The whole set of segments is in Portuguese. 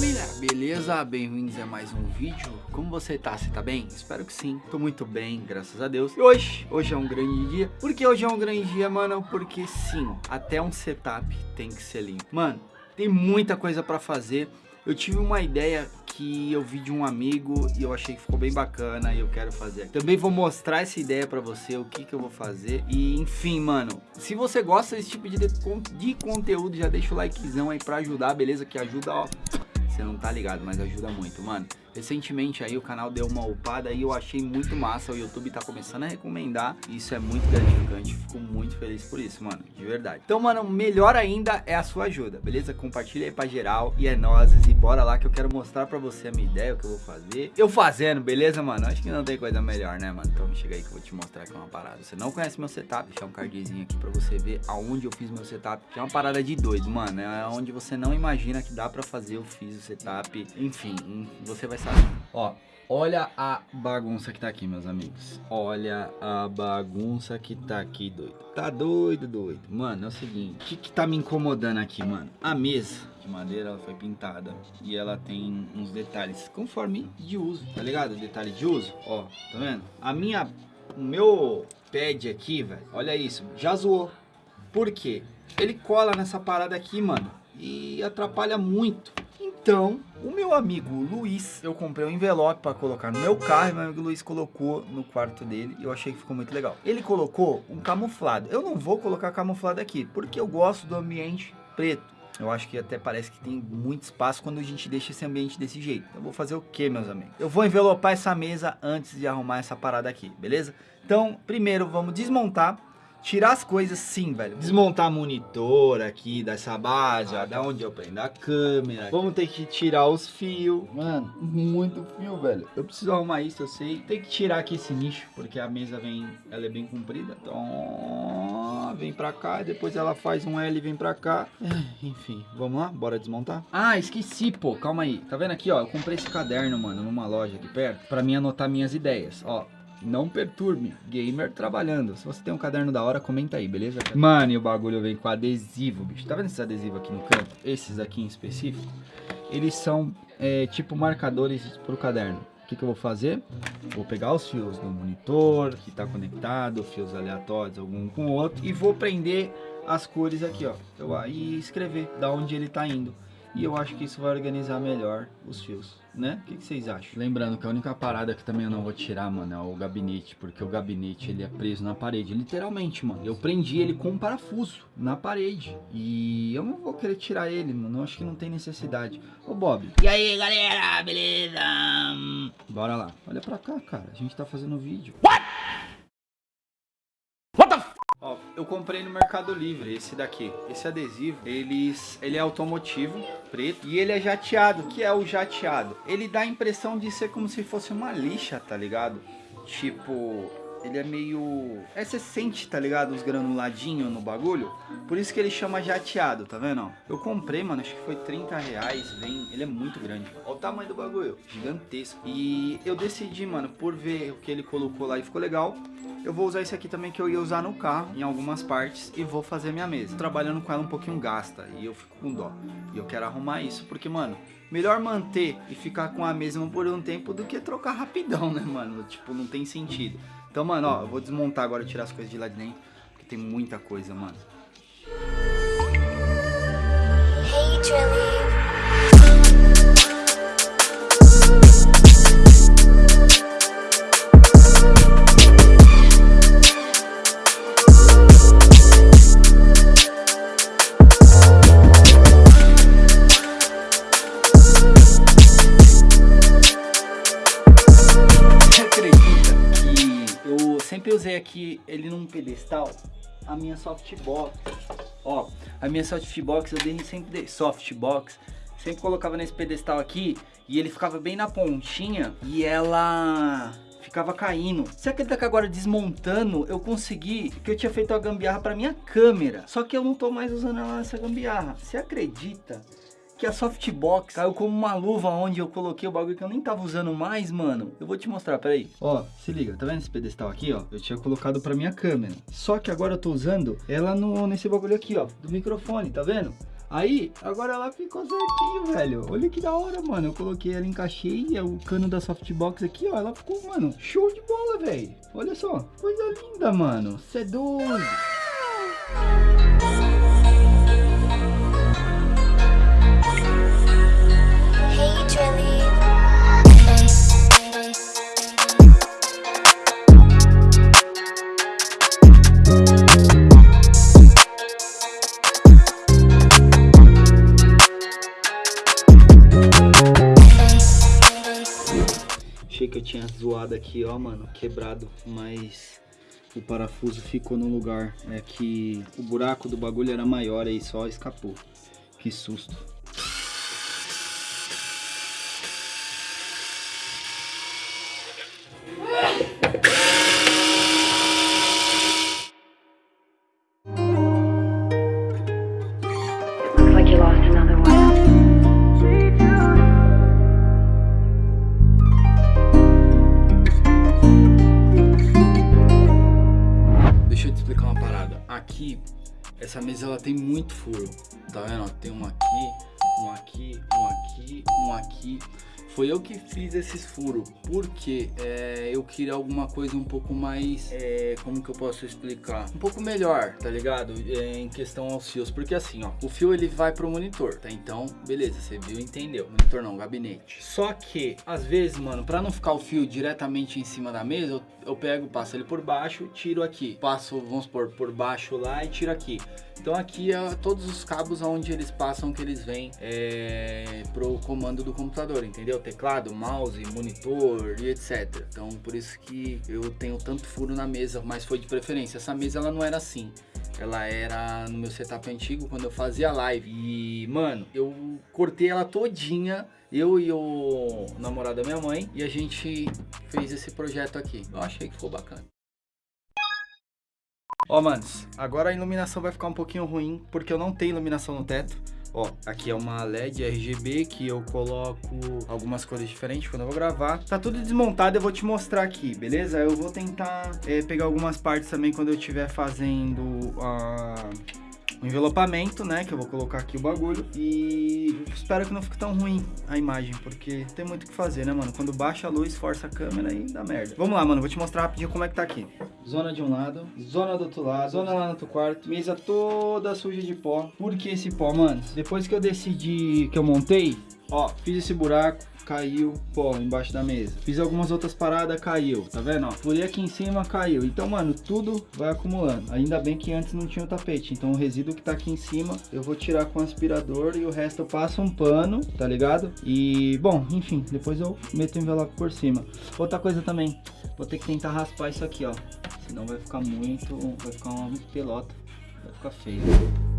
família, beleza? Bem-vindos a mais um vídeo. Como você tá? Você tá bem? Espero que sim. Tô muito bem, graças a Deus. E hoje, hoje é um grande dia. Por que hoje é um grande dia, mano? Porque sim, até um setup tem que ser limpo. Mano, tem muita coisa pra fazer. Eu tive uma ideia que eu vi de um amigo e eu achei que ficou bem bacana e eu quero fazer. Também vou mostrar essa ideia pra você, o que que eu vou fazer. E enfim, mano, se você gosta desse tipo de, de conteúdo, já deixa o likezão aí pra ajudar, beleza? Que ajuda, ó. Você não tá ligado, mas ajuda muito, mano. Recentemente aí o canal deu uma upada e eu achei muito massa, o YouTube tá começando a recomendar isso é muito gratificante, fico muito feliz por isso, mano, de verdade. Então, mano, melhor ainda é a sua ajuda, beleza? Compartilha aí pra geral e é nozes e bora lá que eu quero mostrar pra você a minha ideia, o que eu vou fazer. Eu fazendo, beleza, mano? Acho que não tem coisa melhor, né, mano? Então chega aí que eu vou te mostrar aqui uma parada. Você não conhece meu setup, deixar um cardzinho aqui pra você ver aonde eu fiz meu setup, que é uma parada de doido, mano, é onde você não imagina que dá pra fazer, eu fiz o setup, enfim, você vai sabe? Ó, olha a bagunça que tá aqui, meus amigos. Olha a bagunça que tá aqui, doido. Tá doido, doido. Mano, é o seguinte. O que que tá me incomodando aqui, mano? A mesa de madeira, ela foi pintada. E ela tem uns detalhes conforme de uso, tá ligado? Detalhe de uso. Ó, tá vendo? A minha... O meu pad aqui, velho, olha isso. Já zoou. Por quê? Ele cola nessa parada aqui, mano. E atrapalha muito então, o meu amigo Luiz, eu comprei um envelope para colocar no meu carro e meu amigo Luiz colocou no quarto dele e eu achei que ficou muito legal. Ele colocou um camuflado. Eu não vou colocar camuflado aqui, porque eu gosto do ambiente preto. Eu acho que até parece que tem muito espaço quando a gente deixa esse ambiente desse jeito. Eu vou fazer o que, meus amigos? Eu vou envelopar essa mesa antes de arrumar essa parada aqui, beleza? Então, primeiro vamos desmontar Tirar as coisas sim, velho. Desmontar monitor aqui dessa base, ó, da onde eu prendo a câmera. Vamos ter que tirar os fios. Mano, muito fio, velho. Eu preciso arrumar isso, eu sei. Tem que tirar aqui esse nicho, porque a mesa vem, ela é bem comprida. Então, vem pra cá, depois ela faz um L e vem pra cá. Enfim, vamos lá? Bora desmontar? Ah, esqueci, pô. Calma aí. Tá vendo aqui, ó? Eu comprei esse caderno, mano, numa loja aqui perto, pra mim anotar minhas ideias. Ó, não perturbe. Gamer trabalhando. Se você tem um caderno da hora, comenta aí, beleza? Mano, e o bagulho vem com adesivo, bicho. Tá vendo esses adesivos aqui no canto? Esses aqui em específico. Eles são é, tipo marcadores pro caderno. O que, que eu vou fazer? Vou pegar os fios do monitor que está conectado, fios aleatórios, algum com o outro, e vou prender as cores aqui, ó. Eu, e escrever da onde ele está indo. E eu acho que isso vai organizar melhor os fios, né? O que, que, vocês acham? Lembrando que a única parada que também eu não vou tirar, mano, é o gabinete. Porque o gabinete, ele é preso na parede, literalmente, mano. Eu prendi ele com um parafuso na parede. E eu não vou querer tirar ele, mano. Eu acho que não tem necessidade. Ô, Bob. E aí, galera, beleza? Bora lá. Olha pra cá, cara. A gente tá fazendo vídeo. What? Eu comprei no Mercado Livre esse daqui. Esse adesivo, ele é automotivo, preto, e ele é jateado. que é o jateado? Ele dá a impressão de ser como se fosse uma lixa, tá ligado? Tipo, ele é meio... É, você sente, tá ligado? Os granuladinhos no bagulho. Por isso que ele chama jateado, tá vendo? Eu comprei, mano, acho que foi 30 reais. Vem... Ele é muito grande. Olha o tamanho do bagulho. Gigantesco. E eu decidi, mano, por ver o que ele colocou lá e ficou legal eu vou usar esse aqui também que eu ia usar no carro, em algumas partes, e vou fazer minha mesa. Trabalhando com ela um pouquinho gasta, e eu fico com dó. E eu quero arrumar isso, porque, mano, melhor manter e ficar com a mesma por um tempo do que trocar rapidão, né, mano? Tipo, não tem sentido. Então, mano, ó, eu vou desmontar agora, tirar as coisas de lá de dentro, porque tem muita coisa, mano. Hey. Ele num pedestal, a minha softbox. Ó, a minha softbox eu dei sempre softbox, sempre colocava nesse pedestal aqui e ele ficava bem na pontinha e ela ficava caindo. Você acredita que agora desmontando eu consegui, que eu tinha feito a gambiarra para minha câmera, só que eu não tô mais usando ela nessa gambiarra. Você acredita? Que a softbox caiu como uma luva onde eu coloquei o bagulho que eu nem tava usando mais, mano. Eu vou te mostrar, peraí. Ó, se liga, tá vendo esse pedestal aqui, ó? Eu tinha colocado pra minha câmera. Só que agora eu tô usando ela no, nesse bagulho aqui, ó, do microfone, tá vendo? Aí, agora ela ficou certinho, velho. Olha que da hora, mano. Eu coloquei ela, encaixei é o cano da softbox aqui, ó. Ela ficou, mano, show de bola, velho. Olha só, coisa linda, mano. Você é doido. Aqui, ó, mano, quebrado, mas o parafuso ficou no lugar. É que o buraco do bagulho era maior aí, só escapou. Que susto. Essa mesa ela tem muito furo. Tá vendo? Tem um aqui, um aqui, um aqui, um aqui. Foi eu que fiz esses furos, porque é, eu queria alguma coisa um pouco mais, é, como que eu posso explicar? Um pouco melhor, tá ligado? É, em questão aos fios, porque assim, ó, o fio ele vai pro monitor, tá? Então, beleza, você viu entendeu. Monitor não, gabinete. Só que, às vezes, mano, pra não ficar o fio diretamente em cima da mesa, eu, eu pego, passo ele por baixo, tiro aqui. Passo, vamos supor, por baixo lá e tiro aqui. Então aqui é todos os cabos onde eles passam que eles vêm é, pro comando do computador, entendeu? Teclado, mouse, monitor e etc. Então por isso que eu tenho tanto furo na mesa, mas foi de preferência. Essa mesa ela não era assim. Ela era no meu setup antigo quando eu fazia live. E, mano, eu cortei ela todinha. Eu e o namorado da minha mãe. E a gente fez esse projeto aqui. Eu achei que ficou bacana. Ó, manos, agora a iluminação vai ficar um pouquinho ruim, porque eu não tenho iluminação no teto. Ó, aqui é uma LED RGB que eu coloco algumas cores diferentes quando eu vou gravar. Tá tudo desmontado, eu vou te mostrar aqui, beleza? Eu vou tentar é, pegar algumas partes também quando eu estiver fazendo a o envelopamento, né? Que eu vou colocar aqui o bagulho. E espero que não fique tão ruim a imagem, porque tem muito o que fazer, né, mano? Quando baixa a luz, força a câmera e dá merda. Vamos lá, mano. Vou te mostrar rapidinho como é que tá aqui. Zona de um lado, zona do outro lado, zona lá no outro quarto. Mesa toda suja de pó. Por que esse pó, mano? Depois que eu decidi que eu montei, ó, fiz esse buraco caiu pó embaixo da mesa. Fiz algumas outras paradas, caiu, tá vendo? Ó, furei aqui em cima, caiu. Então, mano, tudo vai acumulando. Ainda bem que antes não tinha o tapete. Então, o resíduo que tá aqui em cima, eu vou tirar com o aspirador e o resto eu passo um pano, tá ligado? E, bom, enfim, depois eu meto o envelope por cima. Outra coisa também, vou ter que tentar raspar isso aqui, ó. Senão vai ficar muito, vai ficar uma pelota. Vai ficar feio.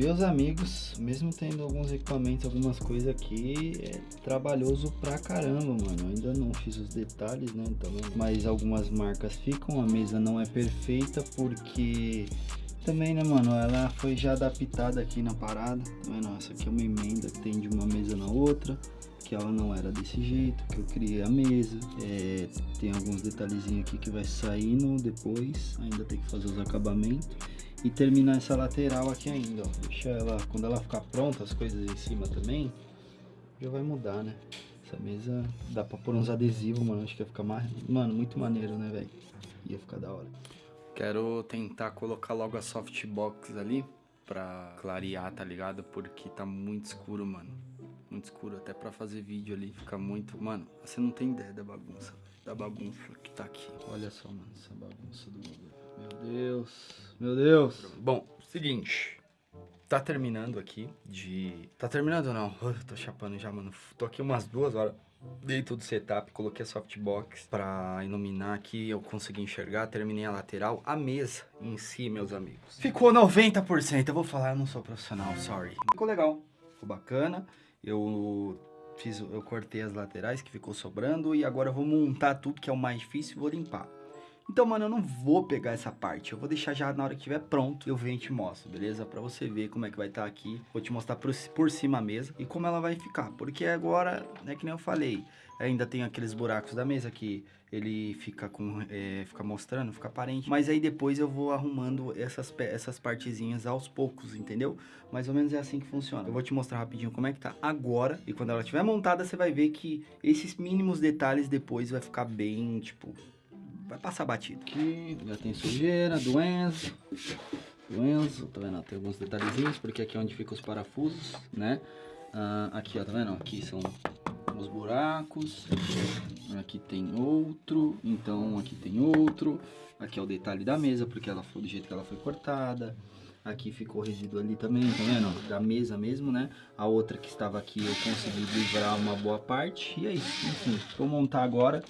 Meus amigos, mesmo tendo alguns equipamentos, algumas coisas aqui, é trabalhoso pra caramba, mano. Ainda não fiz os detalhes, né? Então, mas algumas marcas ficam, a mesa não é perfeita porque também, né, mano? Ela foi já adaptada aqui na parada. Tá vendo? Essa aqui é uma emenda que tem de uma mesa na outra. Que ela não era desse jeito, que eu criei a mesa. É, tem alguns detalhezinhos aqui que vai saindo depois. Ainda tem que fazer os acabamentos e terminar essa lateral aqui ainda, ó. Deixa ela, quando ela ficar pronta, as coisas em cima também, já vai mudar, né? Essa mesa dá pra pôr uns adesivos, mano, acho que ia ficar mais, mano, muito maneiro, né, velho? Ia ficar da hora. Quero tentar colocar logo a softbox ali pra clarear, tá ligado? Porque tá muito escuro, mano. Muito escuro, até pra fazer vídeo ali, fica muito... Mano, você não tem ideia da bagunça, da bagunça que tá aqui. Olha só, mano, essa bagunça do bagulho. Deus, meu Deus. Bom, seguinte. Tá terminando aqui de... Tá terminando não? Uh, tô chapando já, mano. Tô aqui umas duas horas. Dei tudo setup, coloquei a softbox pra iluminar aqui, eu consegui enxergar, terminei a lateral, a mesa em si, meus amigos. Ficou 90%, eu vou falar, eu não sou profissional, sorry. Ficou legal, ficou bacana, eu fiz, eu cortei as laterais que ficou sobrando e agora eu vou montar tudo que é o mais difícil e vou limpar. Então, mano, eu não vou pegar essa parte. Eu vou deixar já na hora que estiver pronto, eu venho e te mostro, beleza? Pra você ver como é que vai estar aqui. Vou te mostrar por, por cima a mesa e como ela vai ficar. Porque agora, é que nem eu falei, ainda tem aqueles buracos da mesa que ele fica com é, fica mostrando, fica aparente. Mas aí depois eu vou arrumando essas, essas partezinhas aos poucos, entendeu? Mais ou menos é assim que funciona. Eu vou te mostrar rapidinho como é que tá agora. E quando ela estiver montada, você vai ver que esses mínimos detalhes depois vai ficar bem, tipo, vai passar batido. Aqui já tem sujeira, doença, doença, tá vendo? Tem alguns detalhezinhos, porque aqui é onde ficam os parafusos, né? Ah, aqui, ó, tá vendo? Aqui são os buracos, aqui tem outro, então aqui tem outro, aqui é o detalhe da mesa, porque ela foi do jeito que ela foi cortada, aqui ficou resíduo ali também, tá vendo? Da mesa mesmo, né? A outra que estava aqui eu consegui livrar uma boa parte, e é isso, enfim, vou montar agora.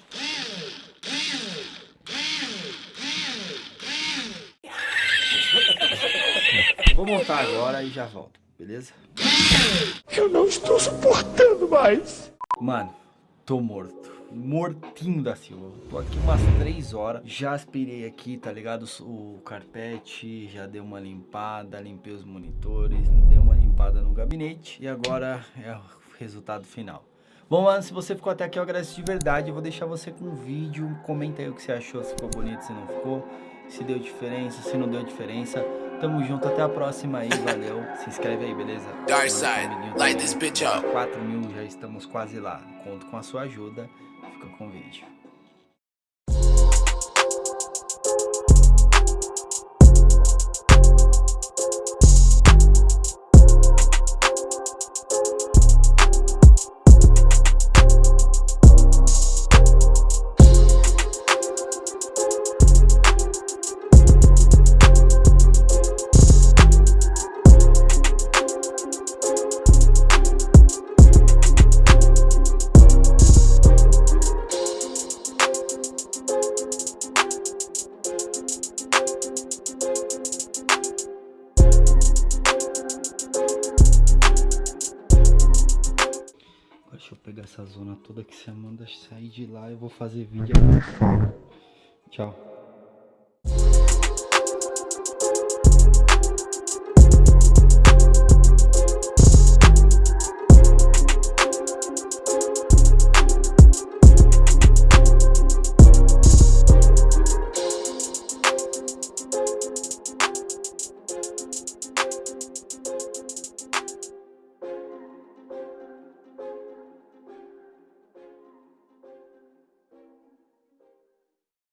Vou montar agora e já volto, beleza? Eu não estou suportando mais. Mano, tô morto. Mortinho da Silva. Tô aqui umas 3 horas. Já aspirei aqui, tá ligado? O carpete, já dei uma limpada, limpei os monitores, dei uma limpada no gabinete. E agora é o resultado final. Bom, mano, se você ficou até aqui, eu agradeço de verdade. Eu vou deixar você com um vídeo. Comenta aí o que você achou, se ficou bonito, se não ficou. Se deu diferença, se não deu diferença. Tamo junto, até a próxima aí, valeu. Se inscreve aí, beleza? Dark side, light this bitch up. 4 mil, já estamos quase lá. Conto com a sua ajuda. Fica com o vídeo. Toda que você manda sair de lá. Eu vou fazer vídeo agora. Tchau.